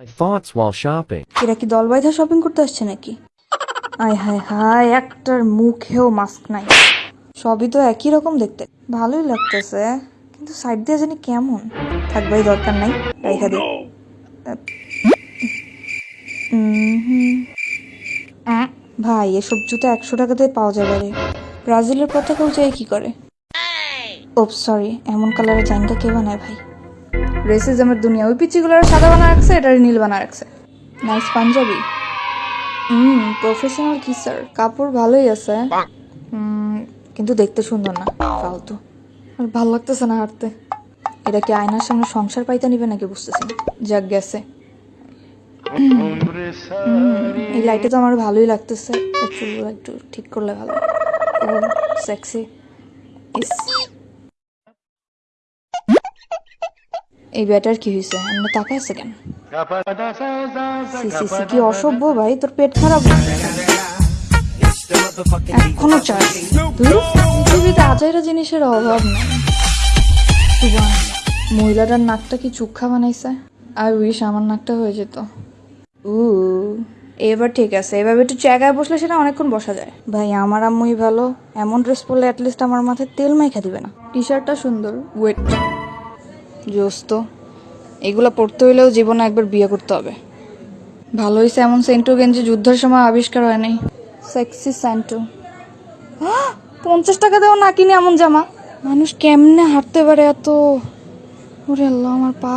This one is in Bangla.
My thoughts while shopping. এরা কি দল বাইধা শপিং করতে আসছে নাকি? আয় হায় হায় একটার মুখেও মাস্ক নাই। সবই তো একই রকম দেখতে। ভালোই লাগতেছে কিন্তু সাইড দিয়ে জানি কেমন। থাকবাই দরকার নাই। রাইখা দি। ভাই এসব জুতো একশো টাকাতে পাওয়া যাবে রে। ব্রাজিলের পতাকা উঁচাই কি করে? ও সরি এমন কালারের জাইনটা কে বানায় ভাই? রেসিজমের দুনিয়া। ওই পিচিগুলোর সাদা বানা রাখছে এটার নীল বানা রাখছে। নাইস পাঞ্জাবি হুম প্রফেশনাল কি স্যার কাপড় ভালোই আছে। কিন্তু দেখতে সুন্দর না, ফালতু। আর ভালো লাগতেছে না হাঁটতে। এটা কি আয়নার সামনে সংসার পাইতে নিবে নাকি বুঝতেছি যাক, গেছে। এই লাইটে তো আমার ভালোই লাগতেছে। একটু ঠিক করলে ভালো। সেক্সি ইস এই ব্যাটার কি হয়েছে তাকায় আছে কেন? কি অসভ্য ভাই তোর পেট খারাপ। এখনও ধুর, পৃথিবীতে আজাইরা জিনিসের অভাব নেই মহিলাটার নাকটা কি চুক্ষা বানাইছে? আই উইশ আমার নাকটা হয়ে যেত। উ এবার ঠিক আছে এভাবে একটু জায়গায় বসলে সেটা অনেকক্ষণ বসা যায়। ভাই আমার আম্মুই ভালো এমন ড্রেস পরলে অ্যাটলিস্ট আমার মাথায় তেল মাইখা দিবে না। টি শার্টটা সুন্দর ওয়েট জোস তো এগুলো পড়তে হইলেও জীবনে একবার বিয়ে করতে হবে। ভালো হয়েছে এমন সেন্টু গেঞ্জি যুদ্ধের সময় আবিষ্কার হয় নাই। সেক্সি সেন্টু। পঞ্চাশ টাকা দেওয়া না কিনে এমন জামা। মানুষ কেমনে হাঁটতে পারে এত? ওরে আল্লাহ, আমার পা।